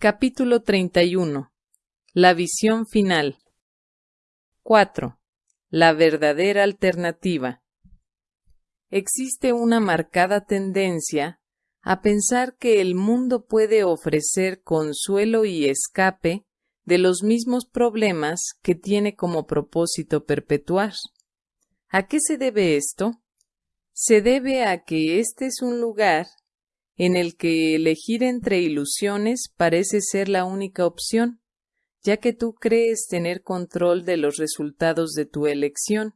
Capítulo 31. La visión final. 4. La verdadera alternativa. Existe una marcada tendencia a pensar que el mundo puede ofrecer consuelo y escape de los mismos problemas que tiene como propósito perpetuar. ¿A qué se debe esto? Se debe a que este es un lugar en el que elegir entre ilusiones parece ser la única opción, ya que tú crees tener control de los resultados de tu elección.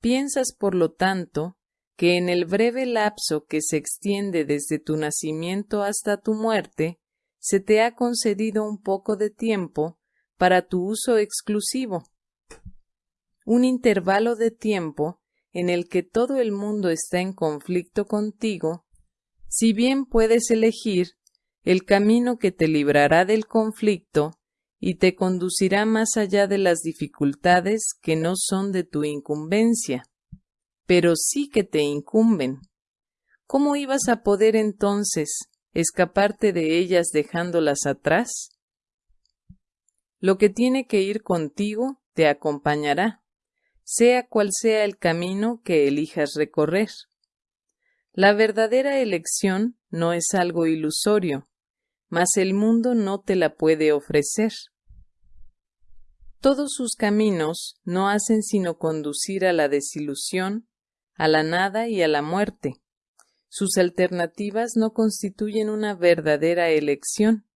Piensas, por lo tanto, que en el breve lapso que se extiende desde tu nacimiento hasta tu muerte, se te ha concedido un poco de tiempo para tu uso exclusivo. Un intervalo de tiempo en el que todo el mundo está en conflicto contigo si bien puedes elegir el camino que te librará del conflicto y te conducirá más allá de las dificultades que no son de tu incumbencia, pero sí que te incumben. ¿Cómo ibas a poder entonces escaparte de ellas dejándolas atrás? Lo que tiene que ir contigo te acompañará, sea cual sea el camino que elijas recorrer. La verdadera elección no es algo ilusorio, mas el mundo no te la puede ofrecer. Todos sus caminos no hacen sino conducir a la desilusión, a la nada y a la muerte. Sus alternativas no constituyen una verdadera elección.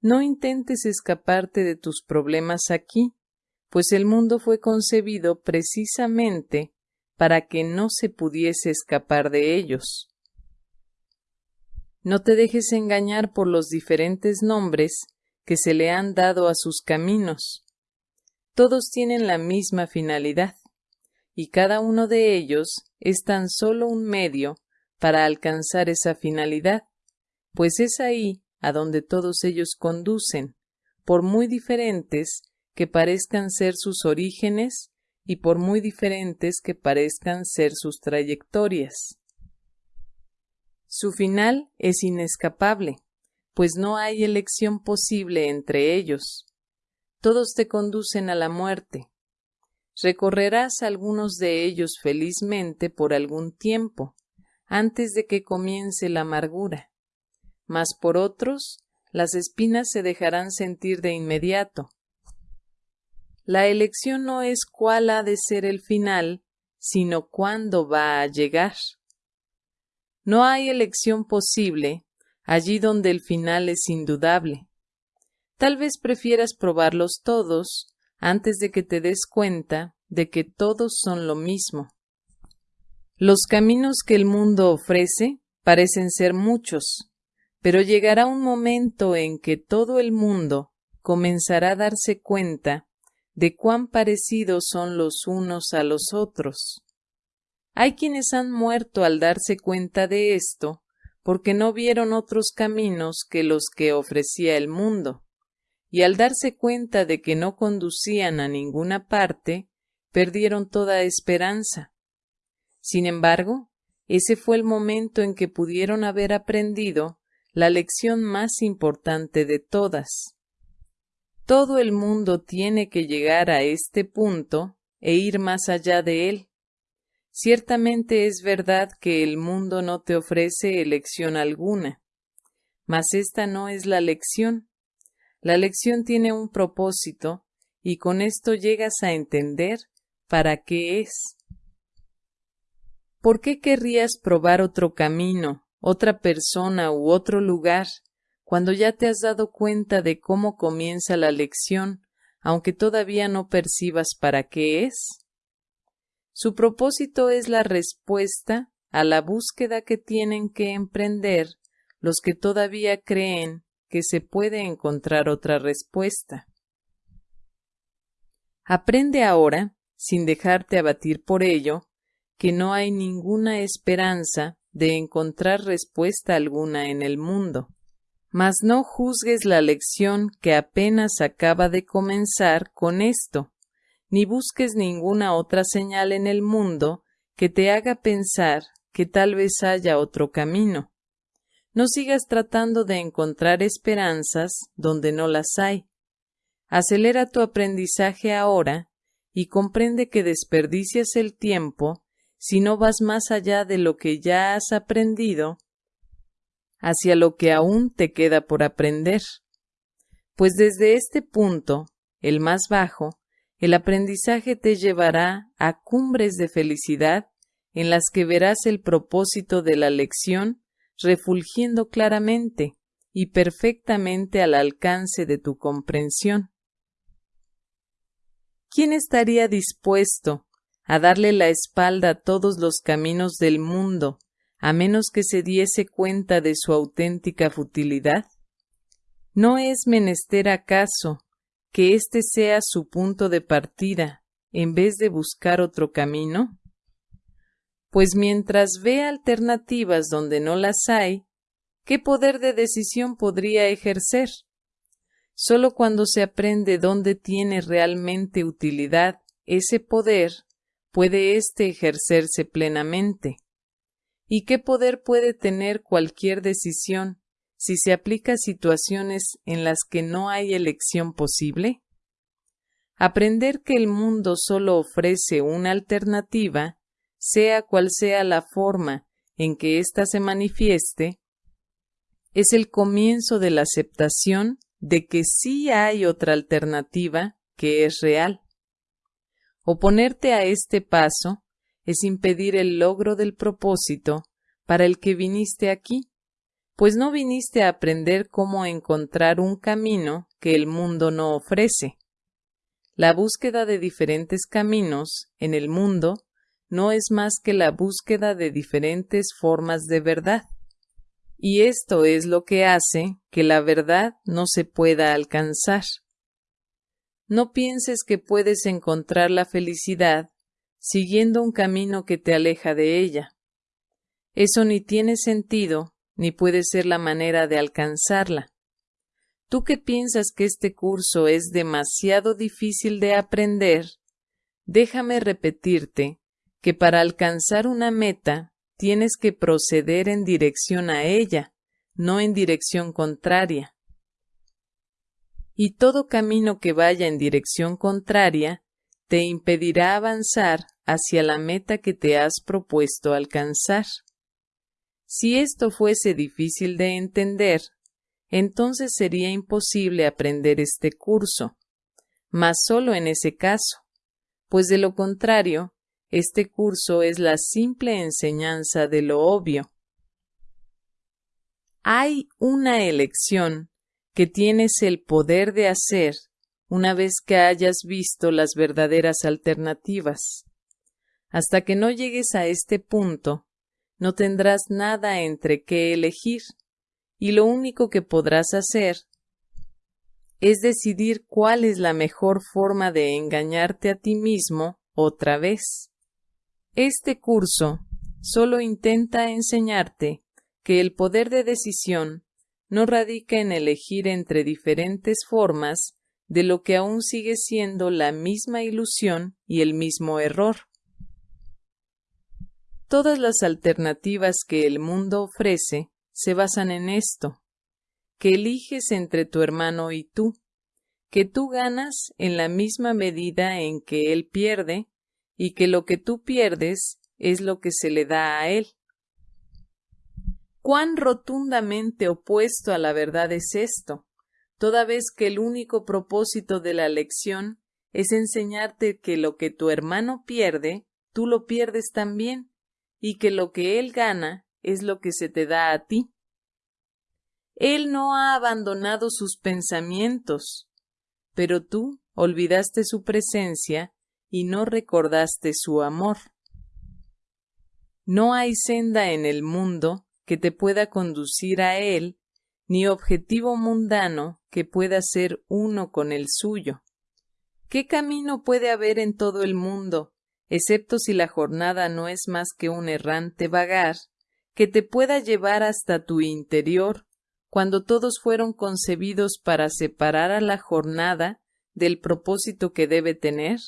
No intentes escaparte de tus problemas aquí, pues el mundo fue concebido precisamente para que no se pudiese escapar de ellos. No te dejes engañar por los diferentes nombres que se le han dado a sus caminos. Todos tienen la misma finalidad, y cada uno de ellos es tan solo un medio para alcanzar esa finalidad, pues es ahí a donde todos ellos conducen, por muy diferentes que parezcan ser sus orígenes y por muy diferentes que parezcan ser sus trayectorias. Su final es inescapable, pues no hay elección posible entre ellos. Todos te conducen a la muerte. Recorrerás algunos de ellos felizmente por algún tiempo, antes de que comience la amargura, mas por otros las espinas se dejarán sentir de inmediato, la elección no es cuál ha de ser el final, sino cuándo va a llegar. No hay elección posible allí donde el final es indudable. Tal vez prefieras probarlos todos antes de que te des cuenta de que todos son lo mismo. Los caminos que el mundo ofrece parecen ser muchos, pero llegará un momento en que todo el mundo comenzará a darse cuenta de cuán parecidos son los unos a los otros. Hay quienes han muerto al darse cuenta de esto, porque no vieron otros caminos que los que ofrecía el mundo, y al darse cuenta de que no conducían a ninguna parte, perdieron toda esperanza. Sin embargo, ese fue el momento en que pudieron haber aprendido la lección más importante de todas. Todo el mundo tiene que llegar a este punto e ir más allá de él. Ciertamente es verdad que el mundo no te ofrece elección alguna, mas esta no es la lección. La lección tiene un propósito y con esto llegas a entender para qué es. ¿Por qué querrías probar otro camino, otra persona u otro lugar cuando ya te has dado cuenta de cómo comienza la lección, aunque todavía no percibas para qué es? Su propósito es la respuesta a la búsqueda que tienen que emprender los que todavía creen que se puede encontrar otra respuesta. Aprende ahora, sin dejarte abatir por ello, que no hay ninguna esperanza de encontrar respuesta alguna en el mundo. Mas no juzgues la lección que apenas acaba de comenzar con esto, ni busques ninguna otra señal en el mundo que te haga pensar que tal vez haya otro camino. no sigas tratando de encontrar esperanzas donde no las hay. Acelera tu aprendizaje ahora y comprende que desperdicias el tiempo si no vas más allá de lo que ya has aprendido hacia lo que aún te queda por aprender. Pues desde este punto, el más bajo, el aprendizaje te llevará a cumbres de felicidad en las que verás el propósito de la lección refulgiendo claramente y perfectamente al alcance de tu comprensión. ¿Quién estaría dispuesto a darle la espalda a todos los caminos del mundo, a menos que se diese cuenta de su auténtica futilidad? ¿No es menester acaso que éste sea su punto de partida en vez de buscar otro camino? Pues mientras ve alternativas donde no las hay, ¿qué poder de decisión podría ejercer? Solo cuando se aprende dónde tiene realmente utilidad ese poder, puede éste ejercerse plenamente. ¿Y qué poder puede tener cualquier decisión si se aplica a situaciones en las que no hay elección posible? Aprender que el mundo solo ofrece una alternativa sea cual sea la forma en que ésta se manifieste, es el comienzo de la aceptación de que sí hay otra alternativa que es real. Oponerte a este paso es impedir el logro del propósito para el que viniste aquí, pues no viniste a aprender cómo encontrar un camino que el mundo no ofrece. La búsqueda de diferentes caminos en el mundo no es más que la búsqueda de diferentes formas de verdad. Y esto es lo que hace que la verdad no se pueda alcanzar. No pienses que puedes encontrar la felicidad siguiendo un camino que te aleja de ella. Eso ni tiene sentido ni puede ser la manera de alcanzarla. Tú que piensas que este curso es demasiado difícil de aprender, déjame repetirte que para alcanzar una meta tienes que proceder en dirección a ella, no en dirección contraria. Y todo camino que vaya en dirección contraria te impedirá avanzar hacia la meta que te has propuesto alcanzar. Si esto fuese difícil de entender, entonces sería imposible aprender este curso, mas solo en ese caso, pues de lo contrario, este curso es la simple enseñanza de lo obvio. Hay una elección que tienes el poder de hacer una vez que hayas visto las verdaderas alternativas. Hasta que no llegues a este punto, no tendrás nada entre qué elegir, y lo único que podrás hacer es decidir cuál es la mejor forma de engañarte a ti mismo otra vez. Este curso solo intenta enseñarte que el poder de decisión no radica en elegir entre diferentes formas de lo que aún sigue siendo la misma ilusión y el mismo error. Todas las alternativas que el mundo ofrece se basan en esto, que eliges entre tu hermano y tú, que tú ganas en la misma medida en que él pierde y que lo que tú pierdes es lo que se le da a él. Cuán rotundamente opuesto a la verdad es esto, toda vez que el único propósito de la lección es enseñarte que lo que tu hermano pierde, tú lo pierdes también, y que lo que él gana es lo que se te da a ti. Él no ha abandonado sus pensamientos, pero tú olvidaste su presencia y no recordaste su amor. No hay senda en el mundo que te pueda conducir a él, ni objetivo mundano que pueda ser uno con el suyo. ¿Qué camino puede haber en todo el mundo, excepto si la jornada no es más que un errante vagar, que te pueda llevar hasta tu interior, cuando todos fueron concebidos para separar a la jornada del propósito que debe tener?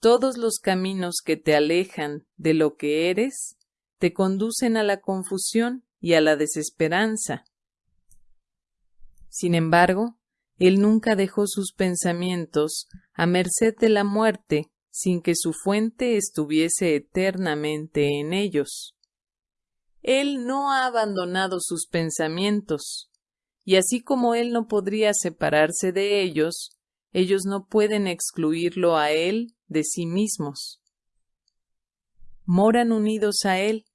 Todos los caminos que te alejan de lo que eres te conducen a la confusión y a la desesperanza. Sin embargo, él nunca dejó sus pensamientos a merced de la muerte sin que su fuente estuviese eternamente en ellos. Él no ha abandonado sus pensamientos, y así como él no podría separarse de ellos, ellos no pueden excluirlo a él de sí mismos. Moran unidos a él,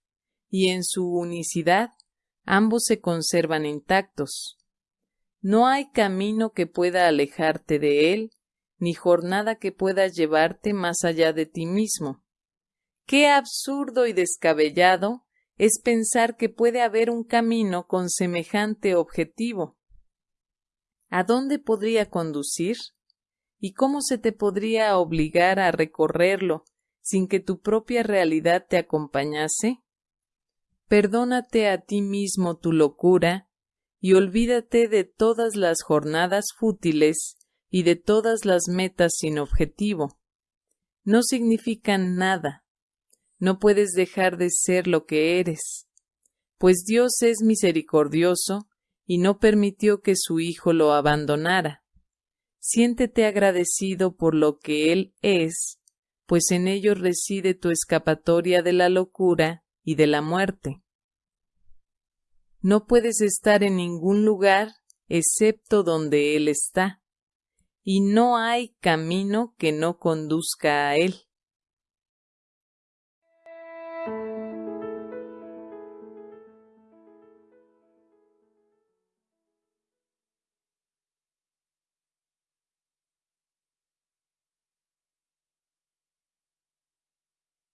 y en su unicidad ambos se conservan intactos. No hay camino que pueda alejarte de él, ni jornada que pueda llevarte más allá de ti mismo. Qué absurdo y descabellado es pensar que puede haber un camino con semejante objetivo. ¿A dónde podría conducir? ¿Y cómo se te podría obligar a recorrerlo sin que tu propia realidad te acompañase? Perdónate a ti mismo tu locura y olvídate de todas las jornadas fútiles y de todas las metas sin objetivo. No significan nada. No puedes dejar de ser lo que eres, pues Dios es misericordioso y no permitió que su Hijo lo abandonara. Siéntete agradecido por lo que Él es, pues en ello reside tu escapatoria de la locura y de la muerte. No puedes estar en ningún lugar excepto donde Él está, y no hay camino que no conduzca a Él.